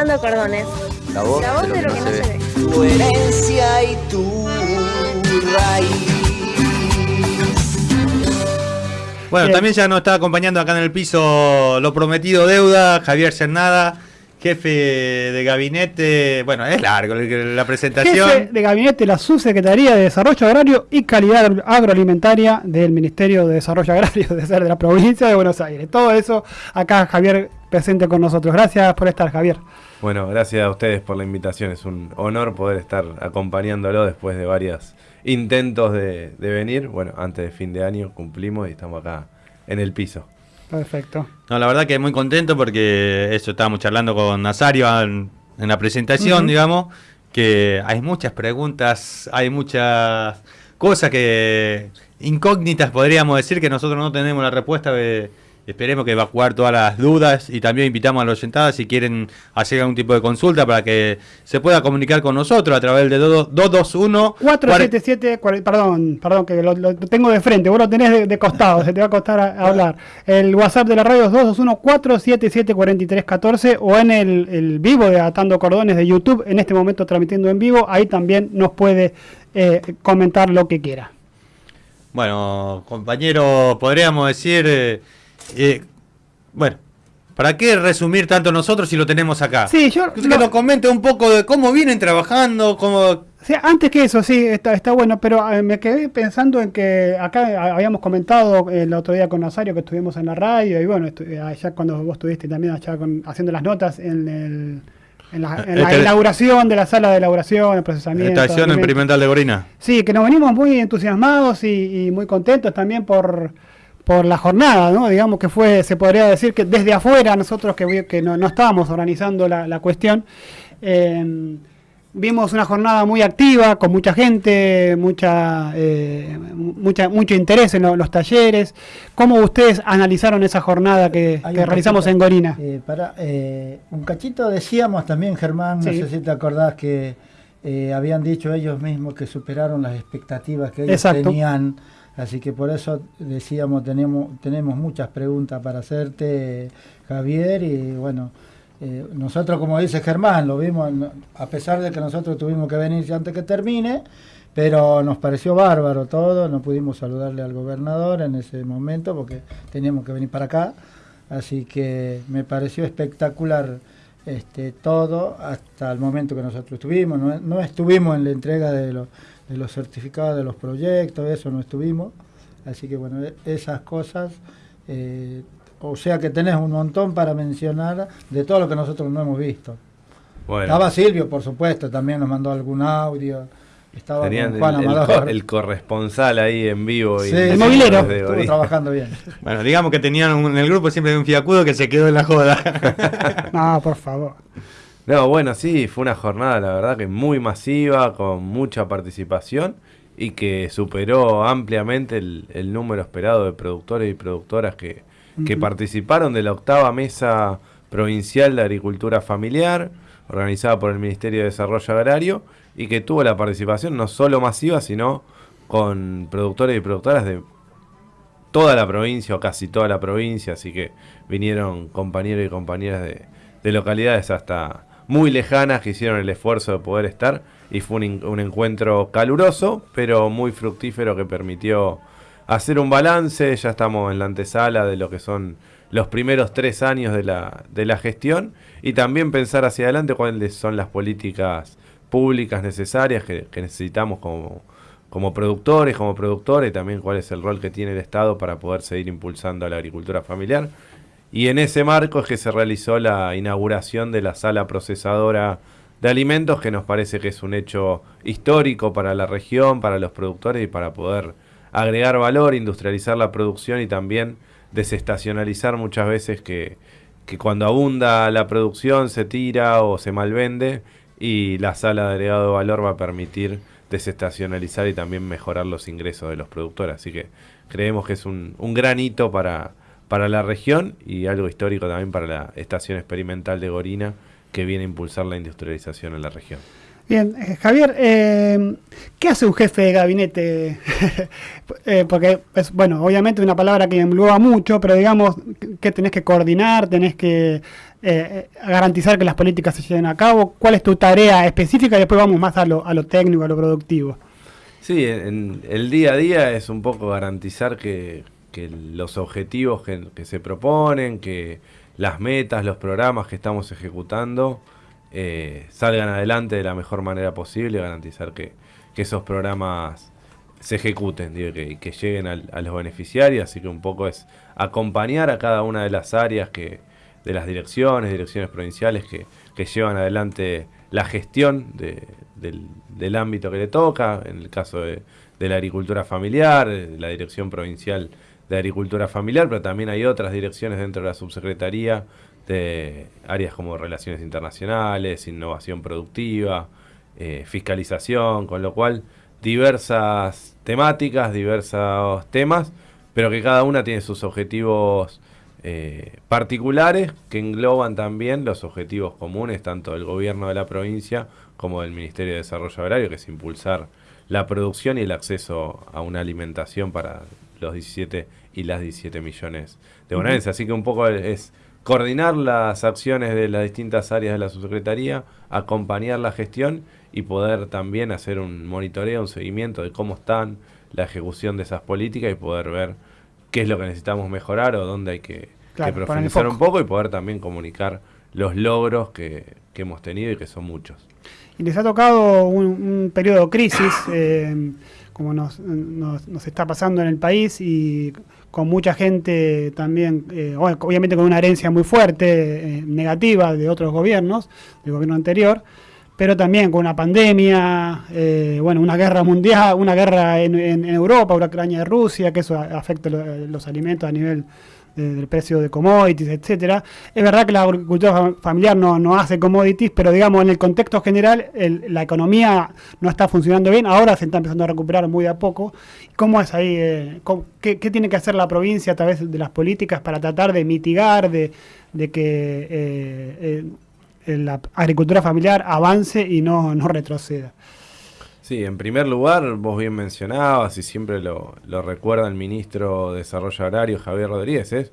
Atando cordones. La voz, La voz de lo que no se ve. Tu herencia y tu raíz. Bueno, Bien. también ya nos está acompañando acá en el piso lo prometido deuda, Javier Cernada, jefe de gabinete. Bueno, es largo la presentación. Jefe de gabinete de la Subsecretaría de Desarrollo Agrario y Calidad Agro- Agroalimentaria del Ministerio de Desarrollo Agrario de ser de la provincia de Buenos Aires. Todo eso acá Javier presente con nosotros. Gracias por estar, Javier. Bueno, gracias a ustedes por la invitación. Es un honor poder estar acompañándolo después de varios intentos de, de venir. Bueno, antes de fin de año cumplimos y estamos acá en el piso. Perfecto. No, la verdad que muy contento porque eso estábamos charlando con Nazario en, en la presentación, digamos, que hay muchas preguntas, hay muchas cosas que incógnitas podríamos decir que nosotros no tenemos la respuesta. eh, esperemos que evacuar todas las dudas y también invitamos a los oyentados si quieren hacer algún tipo de consulta para que se pueda comunicar con nosotros a través de 221 477, cuare- perdón, perdón, que lo, lo tengo de frente, vos lo tenés de, de costado, se te va a costar a- hablar. El WhatsApp de la radio es 221-477-4314 o en el, el vivo de Atando Cordones de YouTube, en este momento transmitiendo en vivo, ahí también nos puede eh, comentar lo que quiera. Bueno, compañero, podríamos decir, eh, eh, bueno, ¿para qué resumir tanto nosotros si lo tenemos acá? Sí, yo Que lo- nos comente un poco de cómo vienen trabajando, cómo... Sea, antes que eso, sí, está, está bueno, pero eh, me quedé pensando en que acá eh, habíamos comentado el otro día con Nazario que estuvimos en la radio y bueno, eh, allá cuando vos estuviste también allá con- haciendo las notas en, el, en la, en la Este- inauguración de la sala de elaboración, el procesamiento. Estación experimental de Gorina. Sí, que nos venimos muy entusiasmados y, y muy contentos también por, por la jornada, ¿no? Digamos que fue, se podría decir que desde afuera nosotros que, no, no estábamos organizando la, la cuestión, eh, vimos una jornada muy activa, con mucha gente, mucha, eh, mucha mucho interés en lo- los talleres. ¿Cómo ustedes analizaron esa jornada que, realizamos cachito, en Gorina? eh, para, un cachito decíamos también, Germán, Sí. no sé si te acordás que habían dicho ellos mismos que superaron las expectativas que ellos Exacto. tenían. Así que por eso decíamos, tenemos, tenemos muchas preguntas para hacerte, Javier, y bueno, eh, nosotros como dice Germán, lo vimos, a pesar de que nosotros tuvimos que venir antes que termine, pero nos pareció bárbaro todo, no pudimos saludarle al gobernador en ese momento porque teníamos que venir para acá, así que me pareció espectacular este, todo hasta el momento que nosotros estuvimos, no, no estuvimos en la entrega de, los de los certificados de los proyectos, eso no estuvimos, así que bueno, e- esas cosas, eh, o sea que tenés un montón para mencionar de todo lo que nosotros no hemos visto. Bueno, Estaba Silvio, por supuesto, también nos mandó algún audio. Estaba tenían con el, Juan el el corresponsal ahí en vivo. y Sí, El movilero. Estuvo trabajando bien. Bueno, digamos que tenían un- en el grupo siempre un fiacudo que se quedó en la joda. No, por favor. No, bueno, sí, fue una jornada, la verdad, que muy masiva, con mucha participación y que superó ampliamente el, el número esperado de productores y productoras que, participaron de la octava mesa provincial de agricultura familiar, organizada por el Ministerio de Desarrollo Agrario, y que tuvo la participación no solo masiva, sino con productores y productoras de toda la provincia o casi toda la provincia, así que vinieron compañeros y compañeras de, de localidades hasta muy lejanas que hicieron el esfuerzo de poder estar y fue un, un encuentro caluroso, pero muy fructífero que permitió hacer un balance, ya estamos en la antesala de lo que son los primeros tres años de la, de la gestión y también pensar hacia adelante cuáles son las políticas públicas necesarias que, que necesitamos como, como productores, como productores, también cuál es el rol que tiene el Estado para poder seguir impulsando a la agricultura familiar. Y en ese marco es que se realizó la inauguración de la sala procesadora de alimentos, que nos parece que es un hecho histórico para la región, para los productores y para poder agregar valor, industrializar la producción y también desestacionalizar muchas veces que, que cuando abunda la producción se tira o se malvende y la sala de agregado de valor va a permitir desestacionalizar y también mejorar los ingresos de los productores. Así que creemos que es un, un gran hito para, para la región y algo histórico también para la estación experimental de Gorina que viene a impulsar la industrialización en la región. Bien, eh, Javier, eh, ¿qué hace un jefe de gabinete? Eh, porque es, bueno, obviamente una palabra que engloba mucho, pero digamos que tenés que coordinar, tenés que garantizar que las políticas se lleven a cabo. ¿Cuál es tu tarea específica? Y después vamos más a lo, a lo técnico, a lo productivo. Sí, en, el día a día es un poco garantizar que, que los objetivos que, se proponen, que las metas, los programas que estamos ejecutando, eh, salgan adelante de la mejor manera posible y garantizar que, esos programas se ejecuten digo, que, lleguen a los beneficiarios. Así que un poco es acompañar a cada una de las áreas que de las direcciones, direcciones provinciales que, llevan adelante la gestión de- del, ámbito que le toca, en el caso de, la agricultura familiar, la dirección provincial de agricultura familiar, pero también hay otras direcciones dentro de la subsecretaría de áreas como relaciones internacionales, innovación productiva, eh, fiscalización, con lo cual diversas temáticas, diversos temas, pero que cada una tiene sus objetivos eh, particulares que engloban también los objetivos comunes tanto del gobierno de la provincia como del Ministerio de Desarrollo Agrario, que es impulsar la producción y el acceso a una alimentación para los 17 y las 17 millones de bonaerenses. Así que un poco es coordinar las acciones de las distintas áreas de la subsecretaría, acompañar la gestión y poder también hacer un monitoreo, un seguimiento de cómo están la ejecución de esas políticas y poder ver qué es lo que necesitamos mejorar o dónde hay que, Claro, profundizar un poco y poder también comunicar los logros que, que hemos tenido y que son muchos. Y les ha tocado un, un periodo de crisis, eh, como nos, nos- nos está pasando en el país, y con mucha gente también, eh, obviamente con una herencia muy fuerte, eh, negativa de otros gobiernos, del gobierno anterior, pero también con una pandemia, eh, bueno, una guerra mundial, una guerra en, en- en Europa, Ucrania y Rusia, que eso afecta lo- los alimentos a nivel del precio de commodities, etcétera. Es verdad que la agricultura fam- familiar no, no hace commodities, pero digamos en el contexto general la economía no está funcionando bien, ahora se está empezando a recuperar muy a poco. ¿Cómo es ahí? eh, qué tiene que hacer la provincia a través de las políticas para tratar de mitigar, de, de que eh, eh, la agricultura familiar avance y no, no retroceda? Sí, en primer lugar, vos bien mencionabas y siempre lo, lo recuerda el ministro de Desarrollo Agrario, Javier Rodríguez, es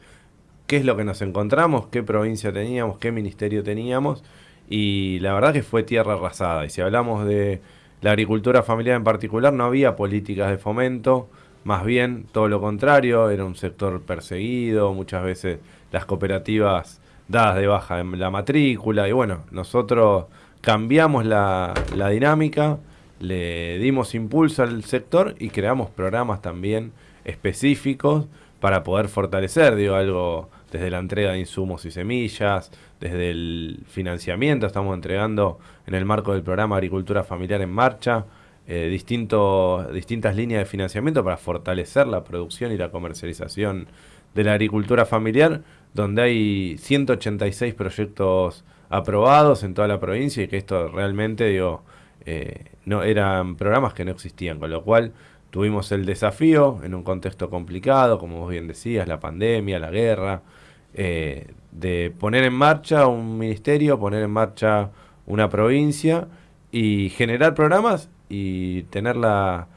qué es lo que nos encontramos, qué provincia teníamos, qué ministerio teníamos, y la verdad que fue tierra arrasada. Y si hablamos de la agricultura familiar en particular, no había políticas de fomento, más bien todo lo contrario, era un sector perseguido, muchas veces las cooperativas dadas de baja en la matrícula, y bueno, nosotros cambiamos la, la dinámica, le dimos impulso al sector y creamos programas también específicos para poder fortalecer, digo, algo desde la entrega de insumos y semillas, desde el financiamiento, estamos entregando en el marco del programa Agricultura Familiar en Marcha, eh, distintas líneas de financiamiento para fortalecer la producción y la comercialización de la agricultura familiar, donde hay 186 proyectos aprobados en toda la provincia y que esto realmente, digo, eh, no eran programas que no existían, con lo cual tuvimos el desafío en un contexto complicado, como vos bien decías, la pandemia, la guerra, eh, de poner en marcha un ministerio, poner en marcha una provincia y generar programas y tener la,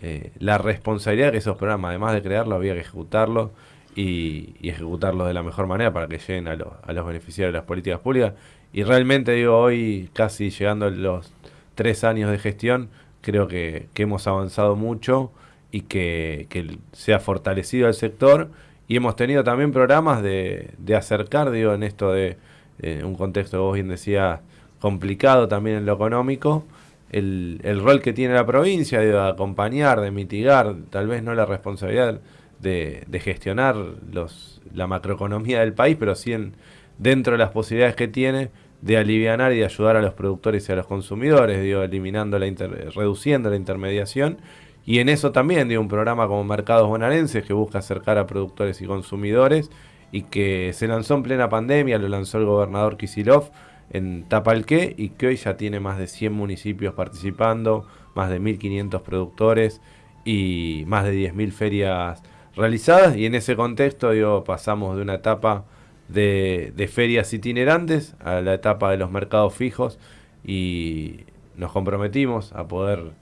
eh, la responsabilidad de que esos programas, además de crearlos, había que ejecutarlos y, ejecutarlos de la mejor manera para que lleguen a, los- a los beneficiarios de las políticas públicas. Y realmente digo, hoy casi llegando los tres años de gestión, creo que, hemos avanzado mucho y que, se ha fortalecido el sector. Y hemos tenido también programas de, acercar, digo, en esto de eh, un contexto vos bien decías complicado también en lo económico, el, el rol que tiene la provincia de acompañar, de mitigar, tal vez no la responsabilidad de, de gestionar los, la macroeconomía del país, pero sí en, dentro de las posibilidades que tiene de alivianar y de ayudar a los productores y a los consumidores, eliminando la inter- reduciendo la intermediación. Y en eso también, digo, un programa como Mercados Bonaerenses que busca acercar a productores y consumidores y que se lanzó en plena pandemia, lo lanzó el gobernador Kisilov en Tapalqué y que hoy ya tiene más de 100 municipios participando, más de 1.500 productores y más de 10.000 ferias realizadas. Y en ese contexto, digo, pasamos de una etapa de, ferias itinerantes a la etapa de los mercados fijos y nos comprometimos a poder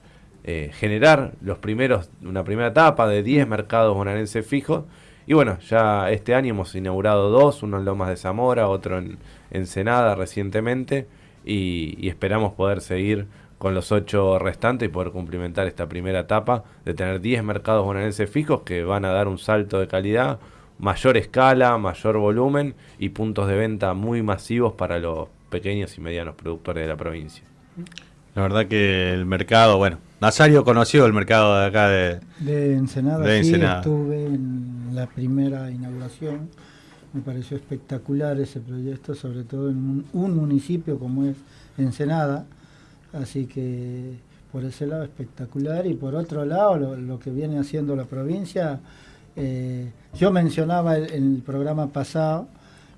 eh, generar los primeros, una primera etapa de 10 mercados bonaerenses fijos. Y bueno, ya este año hemos inaugurado dos, uno en Lomas de Zamora, otro en Ensenada recientemente, y, y esperamos poder seguir con los ocho restantes y poder cumplimentar esta primera etapa de tener 10 mercados bonaerenses fijos que van a dar un salto de calidad, mayor escala, mayor volumen y puntos de venta muy masivos para los pequeños y medianos productores de la provincia. La verdad que el mercado, bueno, Nazario conoció el mercado de acá de... De Ensenada, De sí, Ensenada. estuve en la primera inauguración. Me pareció espectacular ese proyecto, sobre todo en un, un municipio como es Ensenada. Así que por ese lado espectacular. Y por otro lado, lo, lo que viene haciendo la provincia, eh, yo mencionaba en el programa pasado,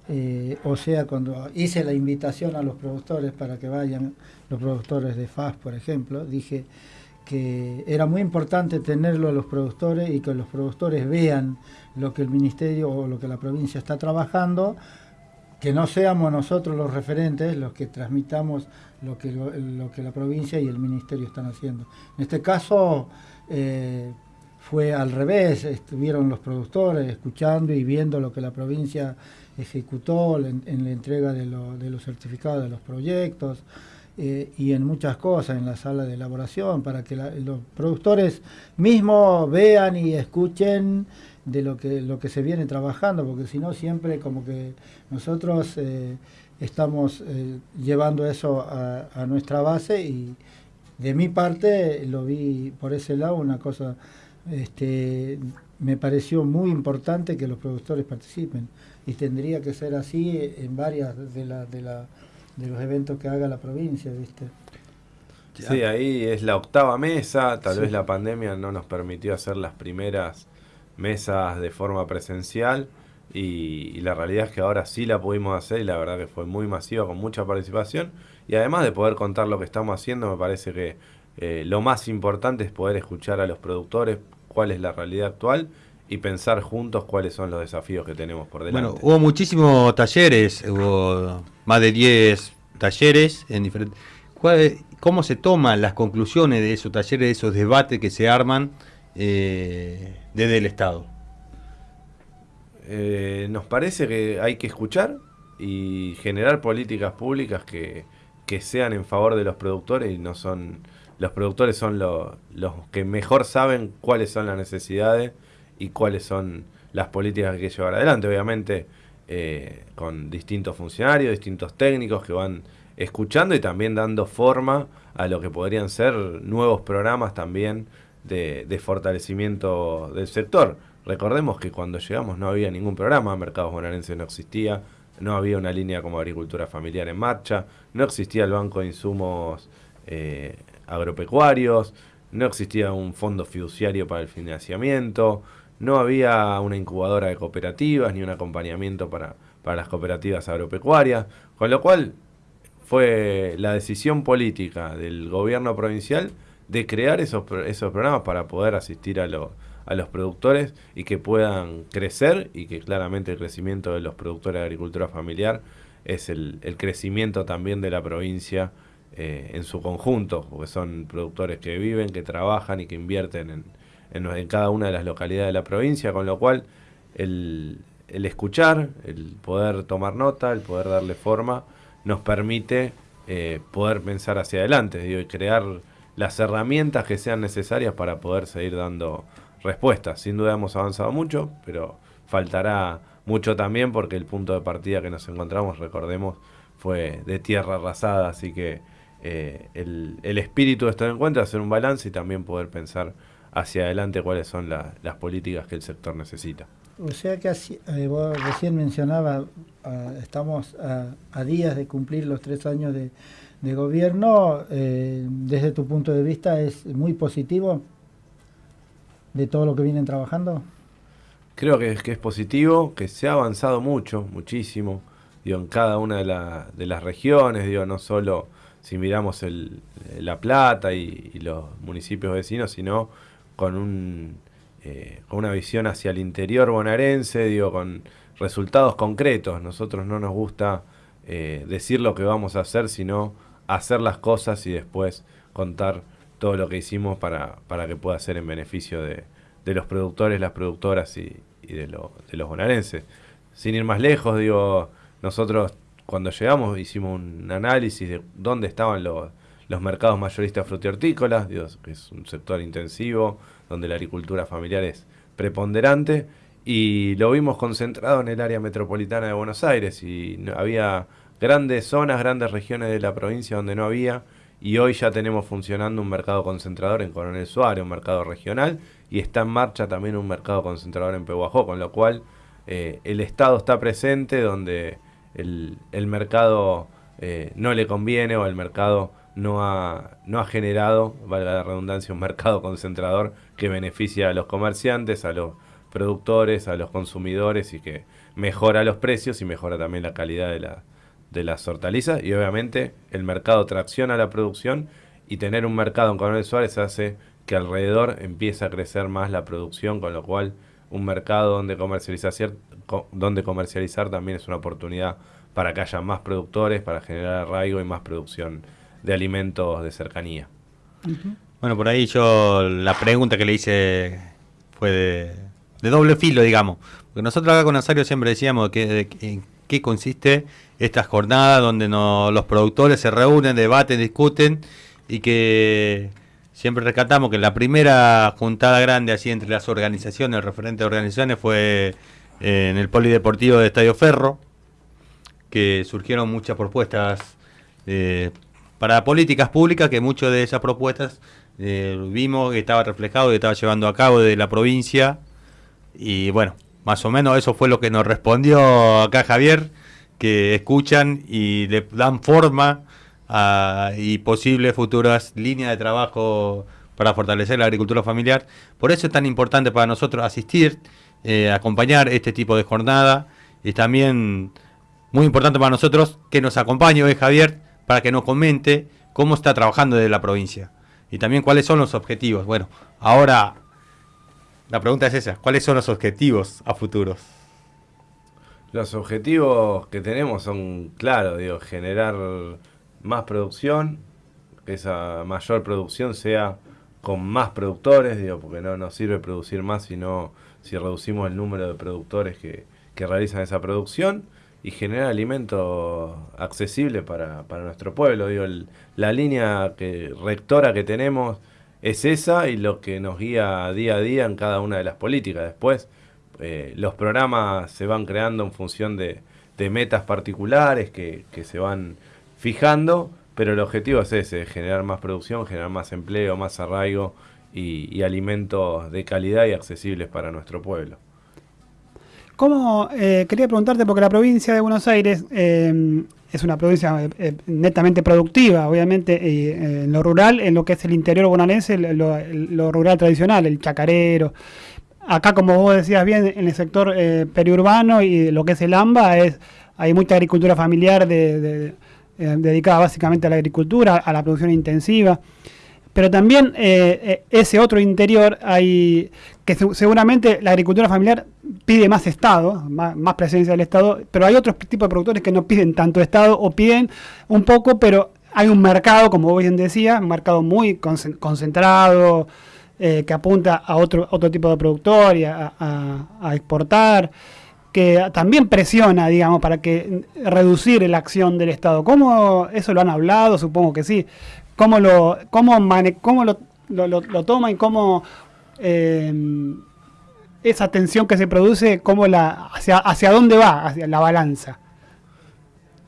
eh, o sea, cuando hice la invitación a los productores para que vayan, los productores de FAS, por ejemplo, dije que era muy importante tenerlo a los productores y que los productores vean lo que el ministerio o lo que la provincia está trabajando, que no seamos nosotros los referentes los que transmitamos lo que, lo, lo que la provincia y el ministerio están haciendo. En este caso eh, fue al revés, estuvieron los productores escuchando y viendo lo que la provincia ejecutó en, la entrega de, lo- de los certificados de los proyectos eh, y en muchas cosas en la sala de elaboración para que los productores mismos vean y escuchen de lo que lo que se viene trabajando porque si no siempre como que nosotros eh, estamos eh, llevando eso a nuestra base y de mi parte lo vi por ese lado una cosa este me pareció muy importante que los productores participen. Y tendría que ser así en varias de la, de la de los eventos que haga la provincia viste Sí, ahí es la octava mesa, tal Sí. vez la pandemia no nos permitió hacer las primeras mesas de forma presencial. Y, y la realidad es que ahora sí la pudimos hacer y la verdad que fue muy masiva con mucha participación. Y además de poder contar lo que estamos haciendo me parece que eh, lo más importante es poder escuchar a los productores cuál es la realidad actual y pensar juntos cuáles son los desafíos que tenemos por delante. Bueno, hubo muchísimos talleres, hubo más de 10 talleres en diferentes... ¿Cuál- ¿Cómo se toman las conclusiones de esos talleres, de esos debates que se arman eh, desde el Estado? Eh, nos parece que hay que escuchar y generar políticas públicas que, que sean en favor de los productores y no son los productores son lo- los que mejor saben cuáles son las necesidades y cuáles son las políticas que hay que llevar adelante obviamente eh, con distintos funcionarios distintos técnicos que van escuchando y también dando forma a lo que podrían ser nuevos programas también de, de fortalecimiento del sector. Recordemos que cuando llegamos no había ningún programa, Mercados Bonaerenses no existía, no había una línea como agricultura familiar en marcha, no existía el Banco de Insumos eh, Agropecuarios, no existía un fondo fiduciario para el financiamiento, no había una incubadora de cooperativas ni un acompañamiento para, para las cooperativas agropecuarias, con lo cual fue la decisión política del gobierno provincial de crear esos, esos programas para poder asistir a, lo- a los productores y que puedan crecer y que claramente el crecimiento de los productores de agricultura familiar es el, el crecimiento también de la provincia eh, en su conjunto, porque son productores que viven, que trabajan y que invierten en, en, cada una de las localidades de la provincia, con lo cual el, el escuchar, el poder tomar nota, el poder darle forma, nos permite eh, poder pensar hacia adelante y crear las herramientas que sean necesarias para poder seguir dando respuestas. Sin duda hemos avanzado mucho, pero faltará mucho también porque el punto de partida que nos encontramos, recordemos, fue de tierra arrasada, así que eh, el, el espíritu de este encuentro es hacer un balance y también poder pensar hacia adelante cuáles son la- las políticas que el sector necesita. O sea que así, eh, vos recién mencionabas, ah, estamos a, a días de cumplir los tres años de, de gobierno. eh, desde tu punto de vista, ¿es muy positivo de todo lo que vienen trabajando? Creo que es, que es positivo, que se ha avanzado mucho, muchísimo, digo, en cada una de, la- de las regiones, digo, no solo si miramos el, La Plata y, los municipios vecinos, sino con, un, eh, con una visión hacia el interior bonaerense, digo, con resultados concretos. Nosotros no nos gusta eh, decir lo que vamos a hacer, sino hacer las cosas y después contar todo lo que hicimos para, para que pueda ser en beneficio de, de los productores, las productoras y, y de, lo- de los bonaerenses. Sin ir más lejos, digo, nosotros cuando llegamos hicimos un análisis de dónde estaban los, los mercados mayoristas frutihortícolas, que es un sector intensivo, donde la agricultura familiar es preponderante, y lo vimos concentrado en el área metropolitana de Buenos Aires, y había grandes zonas, grandes regiones de la provincia donde no había, y hoy ya tenemos funcionando un mercado concentrador en Coronel Suárez, un mercado regional, y está en marcha también un mercado concentrador en Pehuajó, con lo cual eh, el Estado está presente donde el, el mercado eh, no le conviene o el mercado no ha, no ha generado, valga la redundancia, un mercado concentrador que beneficia a los comerciantes, a los productores, a los consumidores y que mejora los precios y mejora también la calidad de, la, de las hortalizas. Y obviamente el mercado tracciona la producción y tener un mercado en Coronel Suárez hace que alrededor empiece a crecer más la producción, con lo cual un mercado donde comercializar, co- donde comercializar también es una oportunidad para que haya más productores, para generar arraigo y más producción de alimentos de cercanía. Bueno, por ahí yo la pregunta que le hice fue de, de doble filo, digamos. Porque nosotros acá con Nazario siempre decíamos que, de- en qué consiste esta jornada donde no- los productores se reúnen, debaten, discuten y que siempre rescatamos que la primera juntada grande así entre las organizaciones, el referente de organizaciones fue en el Polideportivo de Estadio Ferro, que surgieron muchas propuestas eh, para políticas públicas, que muchas de esas propuestas eh, vimos que estaba reflejado, que estaba llevando a cabo de la provincia. Y bueno, más o menos eso fue lo que nos respondió acá Javier, que escuchan y le dan forma y posibles futuras líneas de trabajo para fortalecer la agricultura familiar. Por eso es tan importante para nosotros asistir, eh, acompañar este tipo de jornada. Y también muy importante para nosotros que nos acompañe hoy Javier para que nos comente cómo está trabajando desde la provincia y también cuáles son los objetivos. Bueno, ahora la pregunta es esa, ¿cuáles son los objetivos a futuros? Los objetivos que tenemos son claros, digo, generar más producción, que esa mayor producción sea con más productores, digo, porque no nos sirve producir más sino si reducimos el número de productores que, que realizan esa producción y generar alimento accesible para, para nuestro pueblo. Digo, la línea que, rectora que tenemos es esa y lo que nos guía día a día en cada una de las políticas. Después, eh, los programas se van creando en función de, de metas particulares que, que se van fijando, pero el objetivo es ese, generar más producción, generar más empleo, más arraigo y, alimentos de calidad y accesibles para nuestro pueblo. ¿Cómo, eh, quería preguntarte, porque la provincia de Buenos Aires eh, es una provincia eh, eh, netamente productiva, obviamente, en lo rural, en lo que es el interior bonaerense, lo, rural tradicional, el chacarero. Acá, como vos decías bien, en el sector periurbano y lo que es el AMBA, hay mucha agricultura familiar de- de- dedicada básicamente a la agricultura, a la producción intensiva. Pero también eh, eh, ese otro interior hay que se- seguramente la agricultura familiar pide más Estado, más, presencia del Estado, pero hay otros tipos de productores que no piden tanto Estado o piden un poco, pero hay un mercado, como bien decía, un mercado muy concen- concentrado, eh, que apunta a otro, otro tipo de productor y a, a- a exportar, que también presiona, digamos, para que reducir la acción del Estado. ¿Cómo eso lo han hablado? Supongo que sí. ¿Cómo lo, cómo mane- cómo lo, lo, toma y cómo eh, esa tensión que se produce, cómo la, hacia, hacia dónde va, hacia la balanza?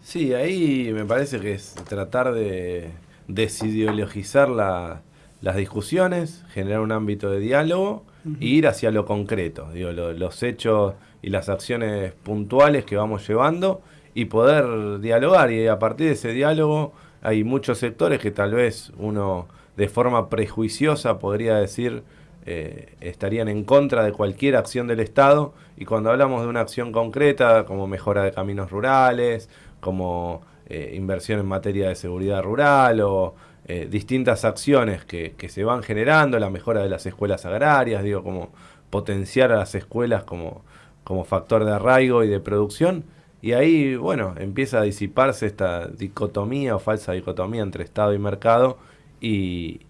Sí, ahí me parece que es tratar de desideologizar la- las discusiones, generar un ámbito de diálogo e ir hacia lo concreto, digo, lo- los hechos y las acciones puntuales que vamos llevando y poder dialogar. Y a partir de ese diálogo hay muchos sectores que tal vez uno de forma prejuiciosa podría decir eh, estarían en contra de cualquier acción del Estado. Y cuando hablamos de una acción concreta como mejora de caminos rurales, como eh, inversión en materia de seguridad rural o eh, distintas acciones que, que se van generando, la mejora de las escuelas agrarias, digo, como potenciar a las escuelas como, como factor de arraigo y de producción, Y ahí, bueno, empieza a disiparse esta dicotomía o falsa dicotomía entre Estado y mercado y,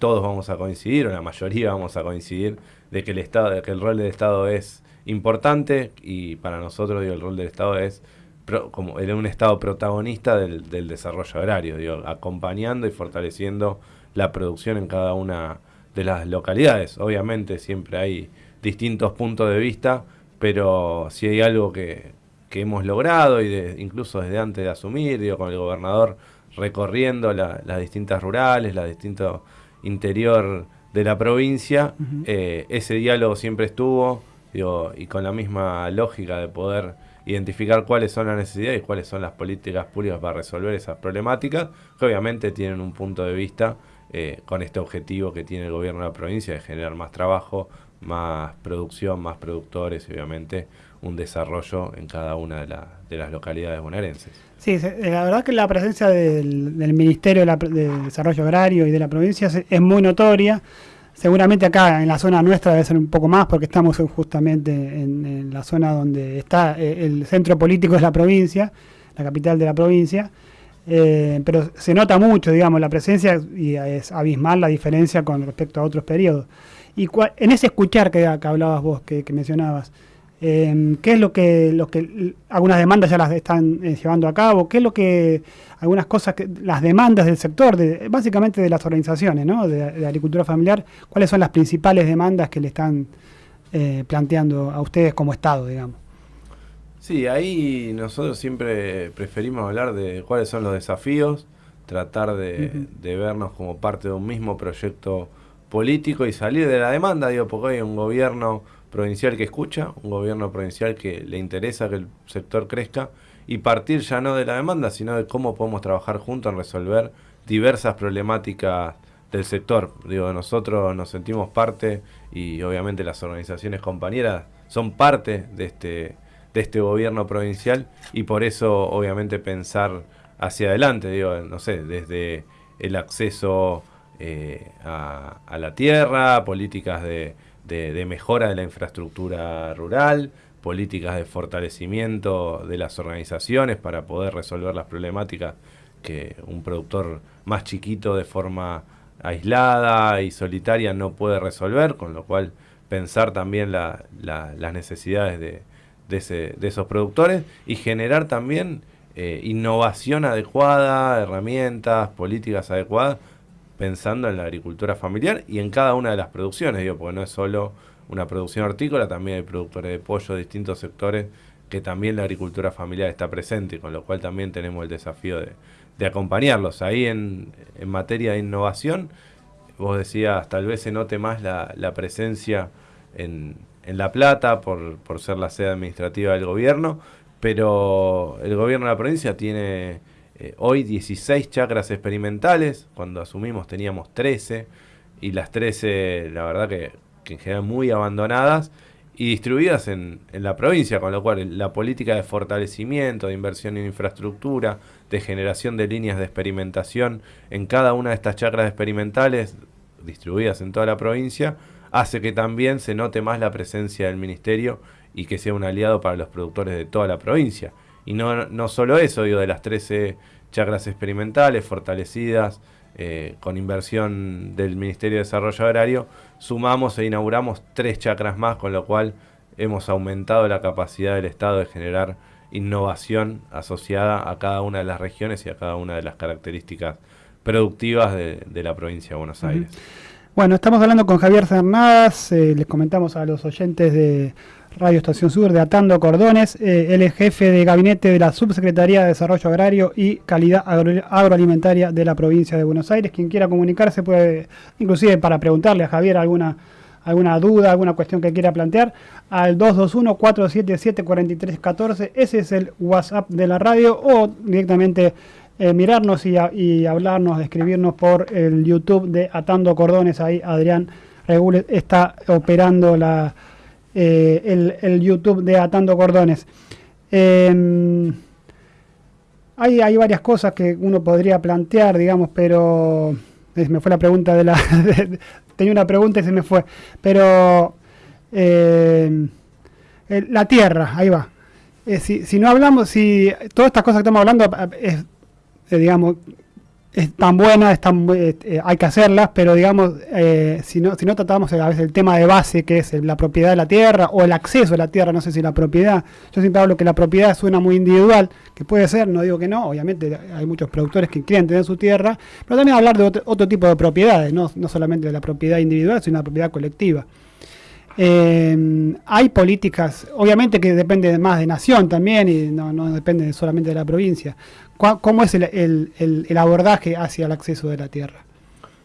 todos vamos a coincidir, o la mayoría vamos a coincidir, de que el, Estado, de que el rol del Estado es importante y para nosotros el rol del Estado es pro- como un Estado protagonista del, desarrollo agrario, acompañando y fortaleciendo la producción en cada una de las localidades. Obviamente siempre hay distintos puntos de vista, pero si hay algo que, que hemos logrado y de- incluso desde antes de asumir, digo, con el gobernador recorriendo la- las distintas rurales, la distinto interior de la provincia, eh, ese diálogo siempre estuvo digo, y con la misma lógica de poder identificar cuáles son las necesidades y cuáles son las políticas públicas para resolver esas problemáticas, que obviamente tienen un punto de vista eh, con este objetivo que tiene el gobierno de la provincia de generar más trabajo, más producción, más productores y obviamente un desarrollo en cada una de, la- de las localidades bonaerenses. Sí, eh, la verdad que la presencia del, Ministerio de, la- de Desarrollo Agrario y de la provincia es, muy notoria. Seguramente acá en la zona nuestra debe ser un poco más porque estamos en- justamente en, la zona donde está eh, el centro político de la provincia, la capital de la provincia. Eh, pero se nota mucho, digamos, la presencia y es abismal la diferencia con respecto a otros periodos. Y cua- en ese escuchar que, hablabas vos, que mencionabas, eh, ¿qué es lo que, lo que algunas demandas ya las están eh, llevando a cabo? ¿Qué es lo que, algunas cosas, que las demandas del sector, de, básicamente de las organizaciones ¿no? de, de agricultura familiar, cuáles son las principales demandas que le están eh, planteando a ustedes como Estado, digamos? Sí, ahí nosotros siempre preferimos hablar de cuáles son los desafíos, tratar de, vernos como parte de un mismo proyecto político y salir de la demanda, digo, porque hay un gobierno provincial que escucha, un gobierno provincial que le interesa que el sector crezca y partir ya no de la demanda, sino de cómo podemos trabajar juntos en resolver diversas problemáticas del sector. Digo, nosotros nos sentimos parte y obviamente las organizaciones compañeras son parte de este, de este gobierno provincial y por eso obviamente pensar hacia adelante, digo, no sé, desde el acceso eh, a, a la tierra, políticas de, de- mejora de la infraestructura rural, políticas de fortalecimiento de las organizaciones para poder resolver las problemáticas que un productor más chiquito de forma aislada y solitaria no puede resolver, con lo cual pensar también la- la- las necesidades de, de esos productores y generar también eh, innovación adecuada, herramientas, políticas adecuadas, pensando en la agricultura familiar y en cada una de las producciones, digo, porque no es solo una producción hortícola, también hay productores de pollo de distintos sectores que también la agricultura familiar está presente, con lo cual también tenemos el desafío de, acompañarlos. Ahí en, materia de innovación, vos decías, tal vez se note más la, presencia en, La Plata por ser la sede administrativa del gobierno, pero el gobierno de la provincia tiene eh, hoy 16 chacras experimentales, cuando asumimos teníamos 13, y las 13 la verdad que, que en general muy abandonadas y distribuidas en la provincia, con lo cual la política de fortalecimiento, de inversión en infraestructura, de generación de líneas de experimentación en cada una de estas chacras experimentales distribuidas en toda la provincia, hace que también se note más la presencia del ministerio y que sea un aliado para los productores de toda la provincia. Y no, no solo eso, digo, de las 13 chacras experimentales fortalecidas eh, con inversión del Ministerio de Desarrollo Agrario, sumamos e inauguramos tres chacras más, con lo cual hemos aumentado la capacidad del Estado de generar innovación asociada a cada una de las regiones y a cada una de las características productivas de, de la provincia de Buenos. Aires. Bueno, estamos hablando con Javier Cernadas, eh, les comentamos a los oyentes de Radio Estación Sur de Atando Cordones, eh, él es jefe de gabinete de la Subsecretaría de Desarrollo Agrario y Calidad Agro- Agroalimentaria de la provincia de Buenos Aires. Quien quiera comunicarse puede, inclusive para preguntarle a Javier alguna, alguna duda, alguna cuestión que quiera plantear, al 221-477-4314, ese es el WhatsApp de la radio, o directamente eh, mirarnos y, y hablarnos, escribirnos por el YouTube de Atando Cordones. Ahí Adrián Regules está operando la, eh, el, el YouTube de Atando Cordones. Em, hay, hay varias cosas que uno podría plantear, digamos, pero eh, me fue la pregunta de la... tenía una pregunta y se me fue. Pero em, la tierra, ahí va. eh, si, si no hablamos, si todas estas cosas que estamos hablando es, digamos, es tan buena, es tan, bu- eh, eh, hay que hacerlas, pero digamos, eh, si, no, si no tratamos a veces el tema de base, que es la propiedad de la tierra o el acceso a la tierra, no sé si la propiedad, yo siempre hablo que la propiedad suena muy individual, que puede ser, no digo que no, obviamente hay muchos productores que quieren tener su tierra, pero también hablar de otro, otro tipo de propiedades, no, no solamente de la propiedad individual, sino la propiedad colectiva. Eh, hay políticas, obviamente que depende más de nación también y no, no depende solamente de la provincia. ¿Cuá- ¿Cómo es el, abordaje hacia el acceso de la tierra?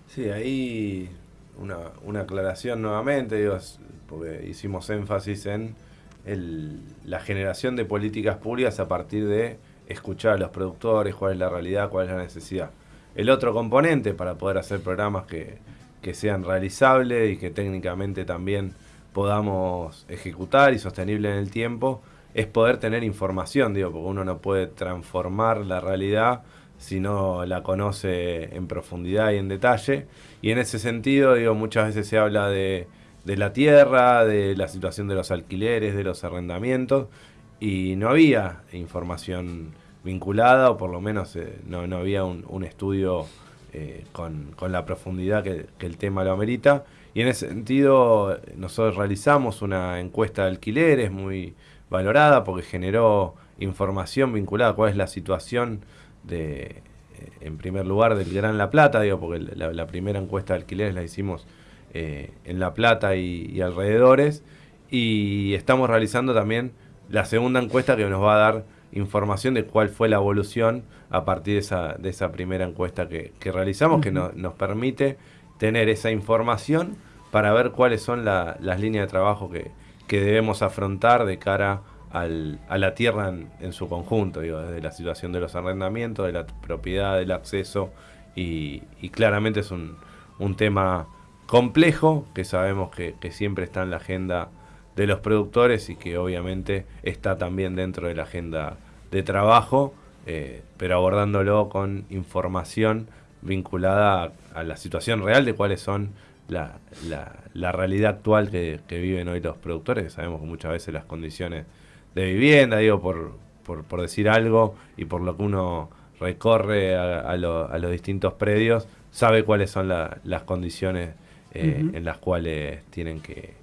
Sí, ahí una, aclaración nuevamente, digo, porque hicimos énfasis en la generación de políticas públicas a partir de escuchar a los productores, cuál es la realidad, cuál es la necesidad. El otro componente para poder hacer programas que, que sean realizables y que técnicamente también podamos ejecutar y sostenible en el tiempo es poder tener información, digo, porque uno no puede transformar la realidad si no la conoce en profundidad y en detalle. Y en ese sentido, digo, muchas veces se habla de, de la tierra, de la situación de los alquileres, de los arrendamientos, y no había información vinculada, o por lo menos eh, no, no había un, estudio eh, con, con la profundidad que, que el tema lo amerita. Y en ese sentido, nosotros realizamos una encuesta de alquileres muy valorada porque generó información vinculada a cuál es la situación de, eh, en primer lugar, del Gran La Plata, digo, porque la, la primera encuesta de alquileres la hicimos eh, en La Plata y, y alrededores, y estamos realizando también la segunda encuesta que nos va a dar información de cuál fue la evolución a partir de esa, de esa primera encuesta que, que realizamos, que no- nos permite tener esa información para ver cuáles son la- las líneas de trabajo que, que debemos afrontar de cara al- a la tierra en, en su conjunto, digo, desde la situación de los arrendamientos, de la propiedad, del acceso, y, y claramente es un, un tema complejo que sabemos que, que siempre está en la agenda de los productores y que obviamente está también dentro de la agenda de trabajo, eh, pero abordándolo con información vinculada a, a la situación real de cuáles son la, la- la realidad actual que, que viven hoy los productores, que sabemos que muchas veces las condiciones de vivienda, digo, por, por, por decir algo, y por lo que uno recorre a, a lo- a los distintos predios, sabe cuáles son la- las condiciones eh, en las cuales tienen que,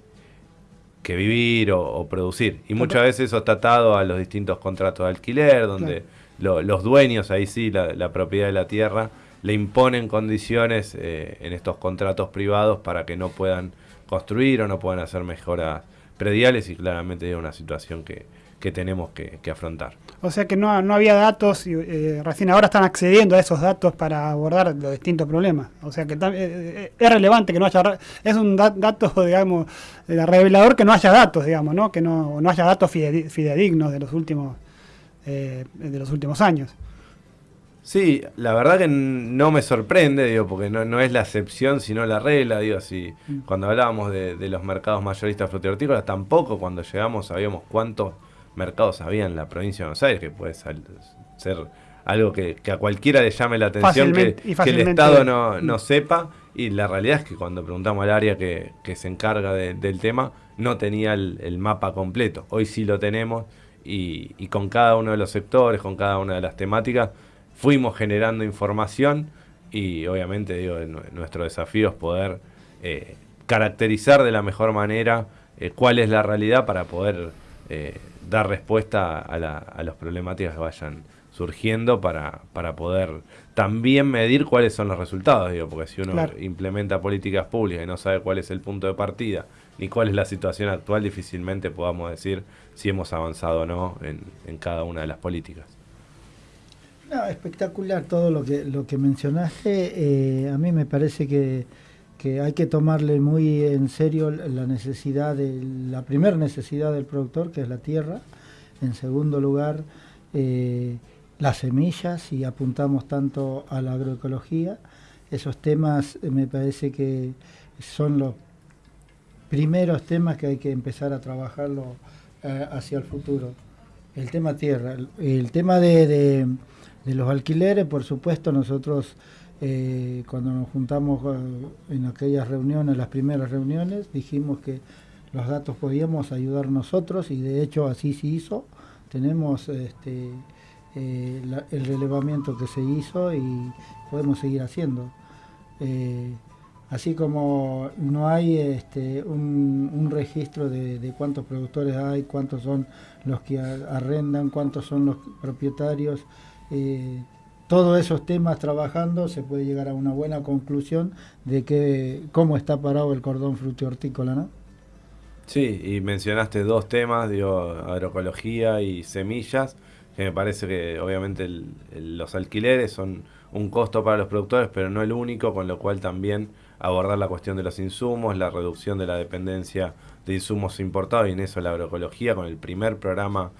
que vivir o, o producir. Y muchas veces eso está atado a los distintos contratos de alquiler, donde lo- los dueños, ahí sí, la, la propiedad de la tierra, le imponen condiciones eh, en estos contratos privados para que no puedan construir o no puedan hacer mejoras prediales y claramente es una situación que, que tenemos que, afrontar. O sea que no, no había datos y eh, recién ahora están accediendo a esos datos para abordar los distintos problemas. O sea que eh, eh, es relevante que no haya, es un da- dato, digamos, eh, revelador que no haya datos, digamos, ¿no? Que no, no haya datos fidedi- fidedignos de los últimos, de los últimos años. Sí, la verdad que no me sorprende, digo, porque no, no es la excepción, sino la regla, digo, si cuando hablábamos de, de los mercados mayoristas frutihortícolas, tampoco cuando llegamos sabíamos cuántos mercados había en la provincia de Buenos Aires, que puede sal- ser algo que, que a cualquiera le llame la atención, que, el Estado no, no Mm. sepa, y la realidad es que cuando preguntamos al área que, que se encarga de- del tema, no tenía el, el mapa completo, hoy sí lo tenemos, y, y con cada uno de los sectores, con cada una de las temáticas, fuimos generando información y obviamente digo, nuestro desafío es poder eh, caracterizar de la mejor manera eh, cuál es la realidad para poder eh, dar respuesta a, la- a las problemáticas que vayan surgiendo para, para poder también medir cuáles son los resultados, digo, porque si uno Claro. implementa políticas públicas y no sabe cuál es el punto de partida ni cuál es la situación actual, difícilmente podamos decir si hemos avanzado o no en, en cada una de las políticas. Espectacular todo lo que lo que mencionaste. Eh, a mí me parece que, que hay que tomarle muy en serio la necesidad de la primera necesidad del productor, que es la tierra. En segundo lugar, eh, las semillas, y apuntamos tanto a la agroecología. Esos temas eh, me parece que son los primeros temas que hay que empezar a trabajarlo hacia el futuro. El tema tierra, el, tema de- de los alquileres, por supuesto, nosotros eh, cuando nos juntamos eh, en aquellas reuniones, las primeras reuniones, dijimos que los datos podíamos ayudar nosotros y de hecho así se hizo. tenemos este, eh, el relevamiento que se hizo y podemos seguir haciendo. Así como no hay este, un, registro de, cuántos productores hay, cuántos son los que arrendan, cuántos son los propietarios, eh, todos esos temas trabajando se puede llegar a una buena conclusión de que cómo está parado el cordón frutihortícola, ¿no? Sí, y mencionaste dos temas, digo, agroecología y semillas, que me parece que obviamente los alquileres son un costo para los productores, pero no el único, con lo cual también abordar la cuestión de los insumos, la reducción de la dependencia de insumos importados, y en eso la agroecología, con el primer programa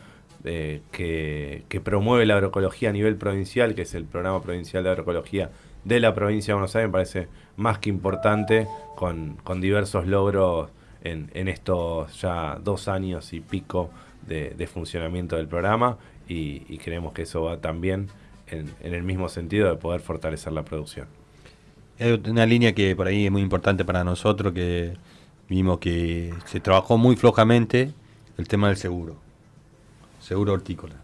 eh, que, promueve la agroecología a nivel provincial, que es el programa provincial de agroecología de la provincia de Buenos Aires, me parece más que importante, con, diversos logros en, estos ya dos años y pico de, funcionamiento del programa y, y creemos que eso va también en, en el mismo sentido de poder fortalecer la producción. Hay una línea que por ahí es muy importante para nosotros, que vimos que se trabajó muy flojamente el tema del seguro, seguro hortícola.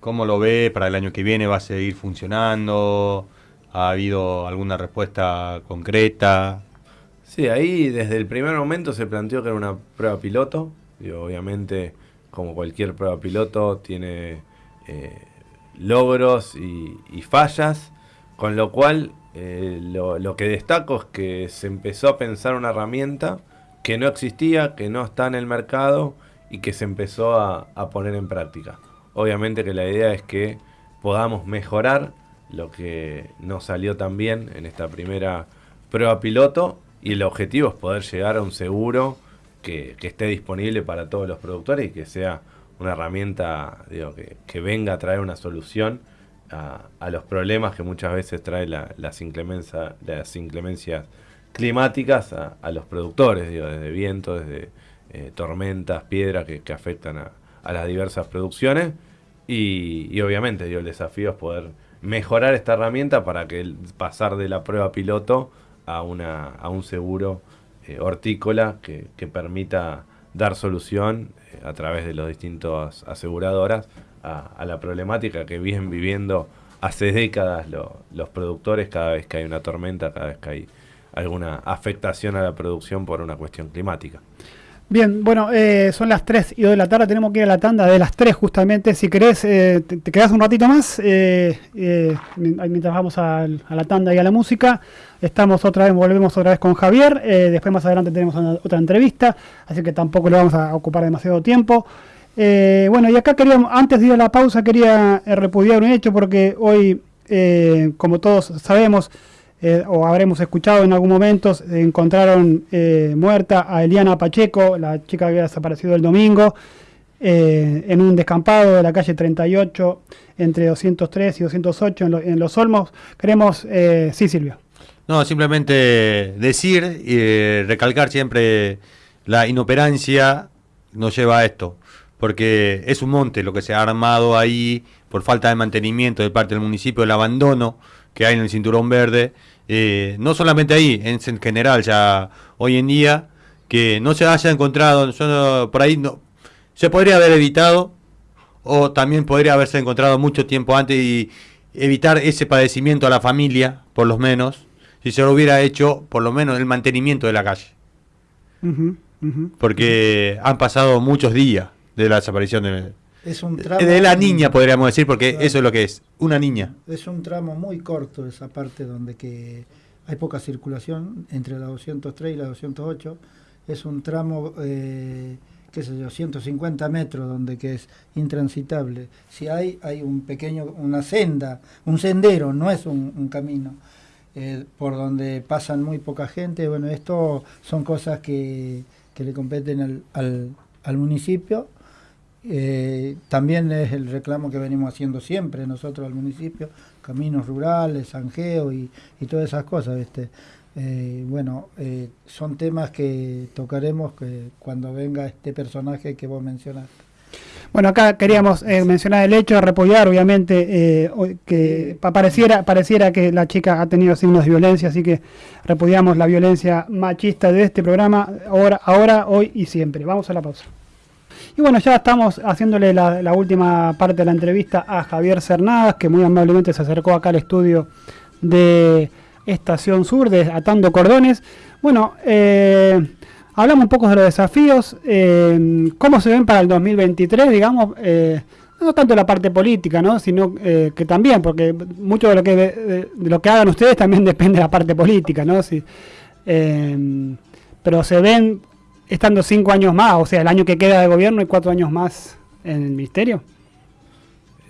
¿Cómo lo ve para el año que viene? ¿Va a seguir funcionando? ¿Ha habido alguna respuesta concreta? Sí, ahí desde el primer momento se planteó que era una prueba piloto. Y obviamente, como cualquier prueba piloto, tiene eh, logros y, fallas. Con lo cual, eh, lo que destaco es que se empezó a pensar una herramienta que no existía, que no está en el mercado y que se empezó a, a poner en práctica. Obviamente que la idea es que podamos mejorar lo que no salió tan bien en esta primera prueba piloto y el objetivo es poder llegar a un seguro que, que esté disponible para todos los productores y que sea una herramienta digo, que, que venga a traer una solución a, los problemas que muchas veces trae la- las, las inclemencias climáticas a, a los productores, digo, desde viento, desde eh, tormentas, piedras que, afectan a, las diversas producciones. Y, obviamente digo, el desafío es poder mejorar esta herramienta para que el- pasar de la prueba piloto a, una, a un seguro eh, hortícola que, permita dar solución eh, a través de las distintas aseguradoras a, a la problemática que vienen viviendo hace décadas lo- los productores cada vez que hay una tormenta, cada vez que hay alguna afectación a la producción por una cuestión climática. Bien, bueno, eh, son las 3 y 2 de la tarde, tenemos que ir a la tanda de las 3 justamente. Si querés, eh, te, te quedás un ratito más eh, eh, mien- mientras vamos a, la tanda y a la música. Estamos otra vez, volvemos otra vez con Javier. eh, después más adelante tenemos una- otra entrevista, así que tampoco le vamos a ocupar demasiado tiempo. Eh, bueno, y acá queríamos, antes de ir a la pausa, quería repudiar un hecho porque hoy, como todos sabemos, eh, o habremos escuchado en algún momento, encontraron eh, muerta a Eliana Pacheco, la chica que había desaparecido el domingo, eh, en un descampado de la calle 38 entre 203 y 208 en, lo- en Los Olmos. Queremos, eh, sí Silvio. No, simplemente decir y eh, recalcar siempre la inoperancia nos lleva a esto, porque es un monte lo que se ha armado ahí por falta de mantenimiento de parte del municipio, el abandono que hay en el cinturón verde, eh, no solamente ahí, en, en general ya hoy en día, que no se haya encontrado, yo no- por ahí no, se podría haber evitado o también podría haberse encontrado mucho tiempo antes y evitar ese padecimiento a la familia, por lo menos, si se lo hubiera hecho por lo menos el mantenimiento de la calle. Porque han pasado muchos días de la desaparición de, Es un tramo, de la niña, podríamos decir, porque Claro. eso es lo que es, una niña. Es un tramo muy corto esa parte donde que hay poca circulación entre la 203 y la 208. Es un tramo, eh, qué sé yo, 150 metros donde que es intransitable. Si hay, hay un pequeño, una senda, un sendero, no es un, un camino. eh, por donde pasan muy poca gente. Bueno, esto son cosas que, que le competen al, al, al municipio. Eh, también es el reclamo que venimos haciendo siempre nosotros al municipio, caminos rurales, zanjeo y, y todas esas cosas. ¿viste? Eh, bueno, eh, son temas que tocaremos que cuando venga este personaje que vos mencionaste. Bueno, acá queríamos eh, mencionar el hecho de repudiar, obviamente, eh, que pa- pareciera, pareciera que la chica ha tenido signos de violencia, así que repudiamos la violencia machista de este programa, ahora, ahora, hoy y siempre. Vamos a la pausa. Y bueno, ya estamos haciéndole la, última parte de la entrevista a Javier Cernadas, que muy amablemente se acercó acá al estudio de Estación Sur, de Atando Cordones. Bueno, eh, hablamos un poco de los desafíos, eh, cómo se ven para el 2023, digamos, eh, no tanto la parte política, ¿no? sino que también, porque mucho de lo que de, lo que hagan ustedes también depende de la parte política, ¿no? Si, pero se ven estando cinco años más, o sea, el año que queda de gobierno y cuatro años más en el ministerio.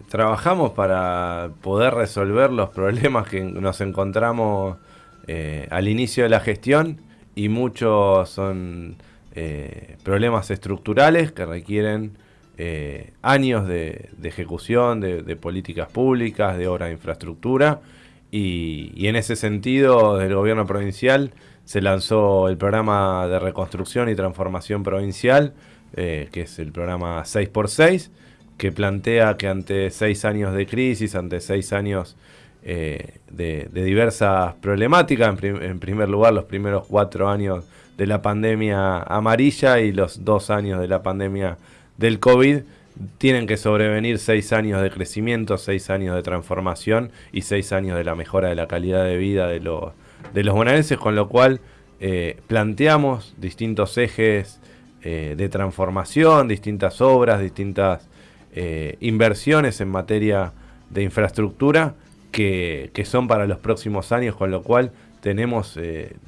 Trabajamos para poder resolver los problemas que nos encontramos eh, al inicio de la gestión y muchos son eh, problemas estructurales que requieren eh, años de, de ejecución de, de políticas públicas, de obra de infraestructura y, y en ese sentido del gobierno provincial se lanzó el programa de reconstrucción y transformación provincial, eh, que es el programa 6x6, que plantea que ante seis años de crisis, ante seis años eh, de, diversas problemáticas, en, en primer lugar los primeros cuatro años de la pandemia amarilla y los dos años de la pandemia del COVID, tienen que sobrevenir seis años de crecimiento, seis años de transformación y seis años de la mejora de la calidad de vida de los, de los bonaerenses, con lo cual eh, planteamos distintos ejes eh, de transformación, distintas obras, distintas eh, inversiones en materia de infraestructura que, que son para los próximos años, con lo cual tenemos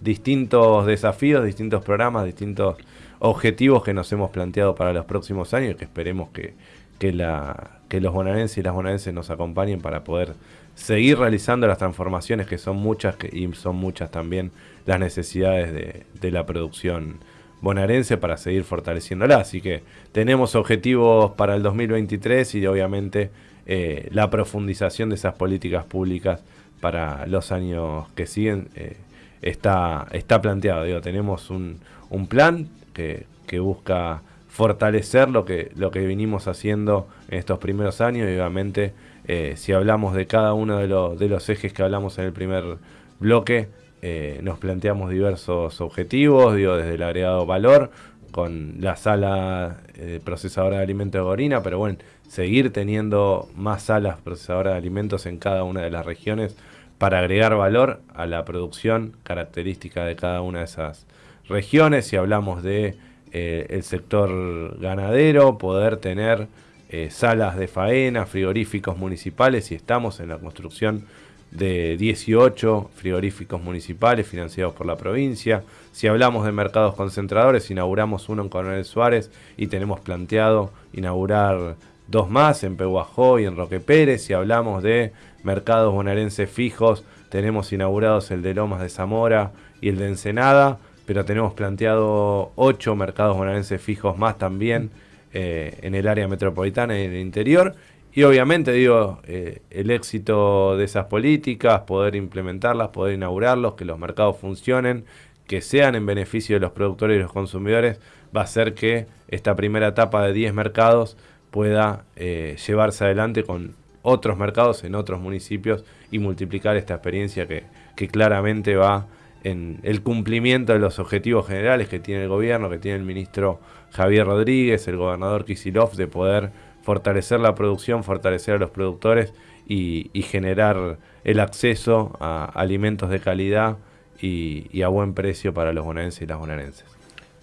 distintos desafíos, distintos programas, distintos objetivos que nos hemos planteado para los próximos años y que esperemos que, que, la, que los bonaerenses y las bonaerenses nos acompañen para poder seguir realizando las transformaciones que son muchas que- y son muchas también las necesidades de, la producción bonaerense para seguir fortaleciéndola. Así que tenemos objetivos para el 2023 y obviamente eh, la profundización de esas políticas públicas para los años que siguen eh, está, está planteado. Digo, tenemos un, un plan que, que busca fortalecer lo que, lo que vinimos haciendo en estos primeros años y obviamente eh, si hablamos de cada uno de, los de los ejes que hablamos en el primer bloque, eh, nos planteamos diversos objetivos, digo, desde el agregado valor, con la sala eh, procesadora de alimentos de Gorina, pero bueno, seguir teniendo más salas procesadoras de alimentos en cada una de las regiones para agregar valor a la producción característica de cada una de esas regiones. Si hablamos de eh, el sector ganadero, poder tener eh, salas de faena, frigoríficos municipales y estamos en la construcción de 18 frigoríficos municipales financiados por la provincia. Si hablamos de mercados concentradores, inauguramos uno en Coronel Suárez y tenemos planteado inaugurar dos más en Pehuajó y en Roque Pérez. Si hablamos de mercados bonaerenses fijos, tenemos inaugurados el de Lomas de Zamora y el de Ensenada, pero tenemos planteado ocho mercados bonaerenses fijos más también eh, en el área metropolitana y en el interior. Y obviamente, digo, eh, el éxito de esas políticas, poder implementarlas, poder inaugurarlos, que los mercados funcionen, que sean en beneficio de los productores y los consumidores, va a hacer que esta primera etapa de 10 mercados pueda eh, llevarse adelante con otros mercados en otros municipios y multiplicar esta experiencia que, que claramente va en el cumplimiento de los objetivos generales que tiene el gobierno, que tiene el ministro Javier Rodríguez, el gobernador Kisilov, de poder fortalecer la producción, fortalecer a los productores y, generar el acceso a alimentos de calidad y, y a buen precio para los bonaerenses y las bonaerenses.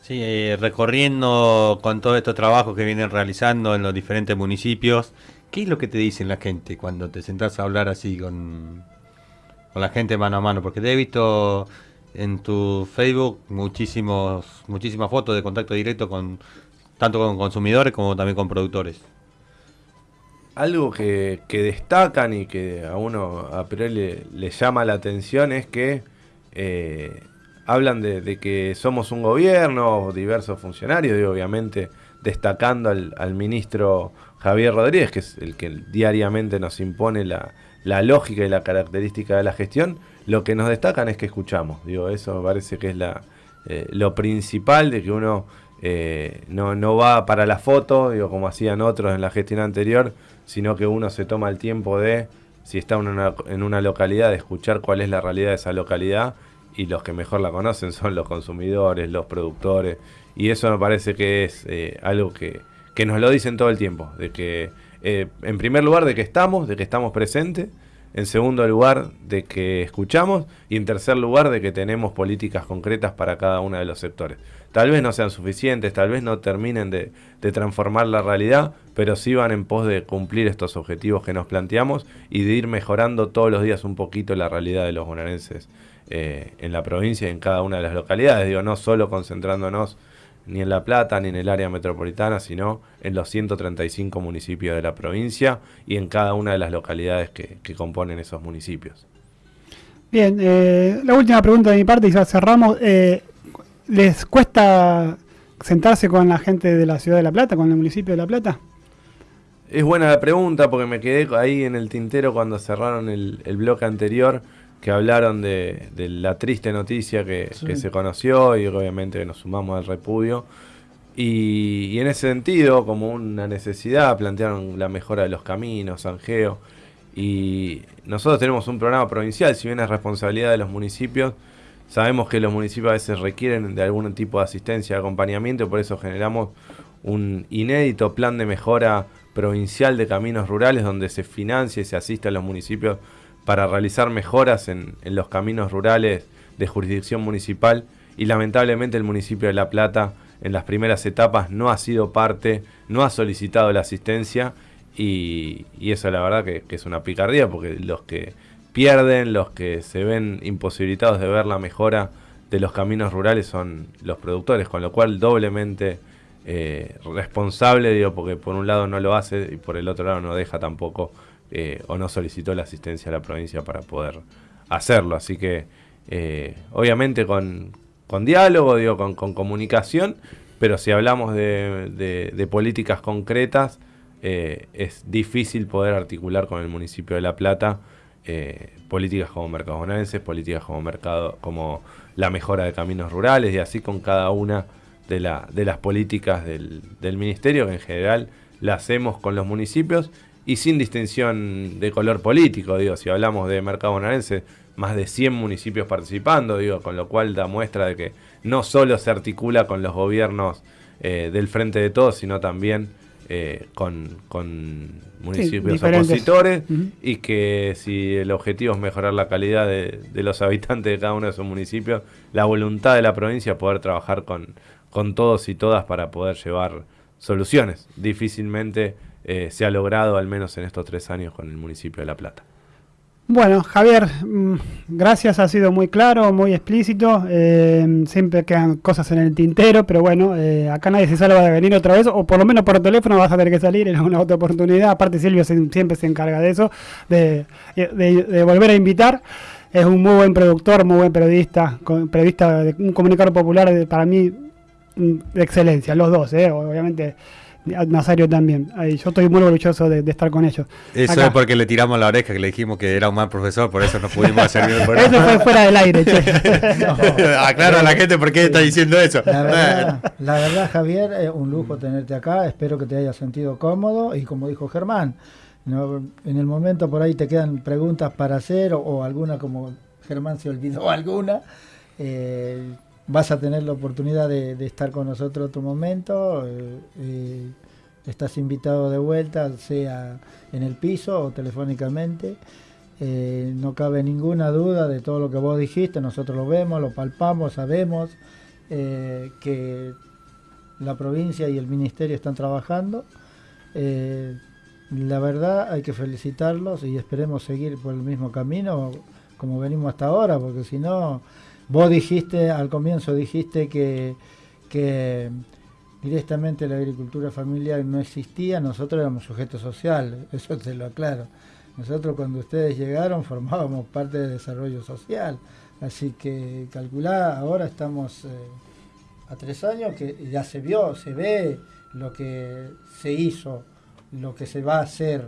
Sí, eh, recorriendo con todos estos trabajos que vienen realizando en los diferentes municipios, ¿qué es lo que te dicen la gente cuando te sentás a hablar así con, con la gente mano a mano? Porque te he visto en tu Facebook muchísimos, muchísimas fotos de contacto directo con tanto con consumidores como también con productores. Algo que, destacan y que a uno a priori le, llama la atención es que eh, hablan de, que somos un gobierno, diversos funcionarios, y obviamente destacando al ministro Javier Rodríguez, que es el que diariamente nos impone la, la lógica y la característica de la gestión, lo que nos destacan es que escuchamos. Digo, eso me parece que es la, eh, lo principal de que uno eh, no, no va para la foto, digo, como hacían otros en la gestión anterior, sino que uno se toma el tiempo de, si está en una, en una localidad, de escuchar cuál es la realidad de esa localidad y los que mejor la conocen son los consumidores, los productores, y eso me parece que es eh, algo que, que nos lo dicen todo el tiempo, de que eh, en primer lugar de que estamos, de que estamos presentes, en segundo lugar de que escuchamos y en tercer lugar de que tenemos políticas concretas para cada uno de los sectores. Tal vez no sean suficientes, tal vez no terminen de, transformar la realidad, pero sí van en pos de cumplir estos objetivos que nos planteamos y de ir mejorando todos los días un poquito la realidad de los bonaerenses eh, en la provincia y en cada una de las localidades. Digo, no solo concentrándonos ni en La Plata ni en el área metropolitana, sino en los 135 municipios de la provincia y en cada una de las localidades que, que componen esos municipios. Bien, eh, la última pregunta de mi parte y ya cerramos. Eh, ¿Les cuesta sentarse con la gente de la ciudad de La Plata, con el municipio de La Plata? Es buena la pregunta porque me quedé ahí en el tintero cuando cerraron el, el bloque anterior que hablaron de, de la triste noticia que, Sí. que se conoció y obviamente nos sumamos al repudio. Y, y en ese sentido, como una necesidad, plantearon la mejora de los caminos, Angeo. Y nosotros tenemos un programa provincial, si bien es responsabilidad de los municipios, sabemos que los municipios a veces requieren de algún tipo de asistencia, de acompañamiento, y por eso generamos un inédito plan de mejora provincial de caminos rurales donde se financia y se asiste a los municipios para realizar mejoras en, los caminos rurales de jurisdicción municipal. Y lamentablemente el municipio de La Plata en las primeras etapas no ha sido parte, no ha solicitado la asistencia. Y, eso la verdad que, que es una picardía porque los que pierden, los que se ven imposibilitados de ver la mejora de los caminos rurales son los productores, con lo cual doblemente eh, responsable, digo, porque por un lado no lo hace y por el otro lado no deja tampoco eh, o no solicitó la asistencia a la provincia para poder hacerlo. Así que, eh, obviamente con, con diálogo, digo, con, comunicación, pero si hablamos de, de- de políticas concretas, eh, es difícil poder articular con el municipio de La Plata políticas como mercados bonaerenses, políticas como mercado, como la mejora de caminos rurales y así con cada una de, de las políticas del, del ministerio que en general la hacemos con los municipios y sin distinción de color político, digo, si hablamos de mercado bonaerense, más de 100 municipios participando, digo, con lo cual da muestra de que no solo se articula con los gobiernos eh, del frente de todos, sino también eh, con, con municipios opositores y que si el objetivo es mejorar la calidad de, de los habitantes de cada uno de esos municipios, la voluntad de la provincia es poder trabajar con, con todos y todas para poder llevar soluciones. Difícilmente eh, se ha logrado, al menos en estos tres años, con el municipio de La Plata. Bueno, Javier, mm, gracias, ha sido muy claro, muy explícito. eh, siempre quedan cosas en el tintero, pero bueno, eh, acá nadie se salva de venir otra vez, o por lo menos por teléfono vas a tener que salir en alguna otra oportunidad. Aparte, Silvio siempre se encarga de eso, de, volver a invitar. Es un muy buen productor, muy buen periodista, periodista, un comunicador popular de- para mí mm, de excelencia, los dos, obviamente. Nazario también. Ay, yo estoy muy orgulloso de, de estar con ellos. Eso Acá. es porque le tiramos la oreja, que le dijimos que era un mal profesor, por eso no pudimos hacer bien el Eso fue fuera del aire, che. Aclaro a la gente por qué está diciendo eso. La verdad, la verdad, Javier, es un lujo tenerte acá. Espero que te hayas sentido cómodo. Y como dijo Germán, no, en el momento por ahí te quedan preguntas para hacer o, o alguna como Germán se olvidó alguna. eh, vas a tener la oportunidad de, estar con nosotros otro momento. eh, eh, estás invitado de vuelta, sea en el piso o telefónicamente. Eh, no cabe ninguna duda de todo lo que vos dijiste, nosotros lo vemos, lo palpamos, sabemos que la provincia y el ministerio están trabajando. La verdad hay que felicitarlos y esperemos seguir por el mismo camino como venimos hasta ahora, porque si no, vos dijiste al comienzo, dijiste que, que directamente la agricultura familiar no existía, nosotros éramos sujetos sociales, eso te lo aclaro. Nosotros cuando ustedes llegaron formábamos parte del desarrollo social, así que calculá, ahora estamos eh, a tres años que ya se vio, se ve lo que se hizo, lo que se va a hacer,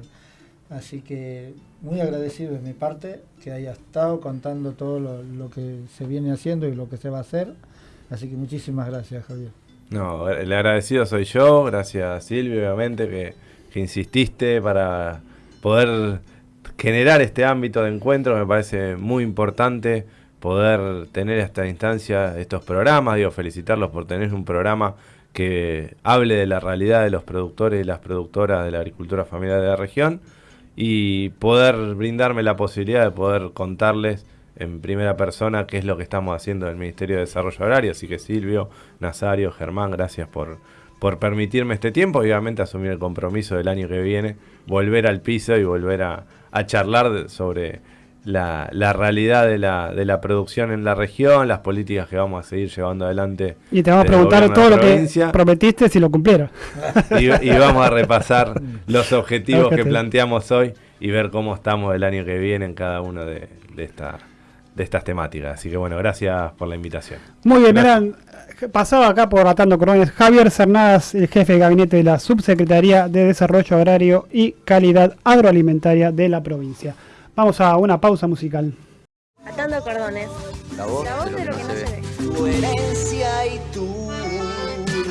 así que muy agradecido de mi parte que haya estado contando todo lo, que se viene haciendo y lo que se va a hacer, así que muchísimas gracias Javier. No, el agradecido soy yo, gracias Silvio, obviamente, que, que insististe para poder generar este ámbito de encuentro, me parece muy importante poder tener esta instancia, estos programas, digo, felicitarlos por tener un programa que hable de la realidad de los productores y las productoras de la agricultura familiar de la región y poder brindarme la posibilidad de poder contarles en primera persona qué es lo que estamos haciendo en el Ministerio de Desarrollo Agrario. Así que Silvio, Nazario, Germán, gracias por, por permitirme este tiempo obviamente asumir el compromiso del año que viene, volver al piso y volver a, charlar sobre la, la realidad de la, de la producción en la región, las políticas que vamos a seguir llevando adelante. Y te vamos a preguntar todo lo que prometiste si lo cumplieron. y, y vamos a repasar los objetivos que planteamos hoy y ver cómo estamos el año que viene en cada una de, de, esta- de estas temáticas. Así que bueno, gracias por la invitación. Muy bien, eran, pasaba acá por Atando Corones Javier Cernadas, el jefe de gabinete de la Subsecretaría de Desarrollo Agrario y Calidad Agroalimentaria de la provincia. Vamos a una pausa musical. Atando cordones. La voz, La voz de lo que no se ve. ve. Tu herencia y tu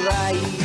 raíz.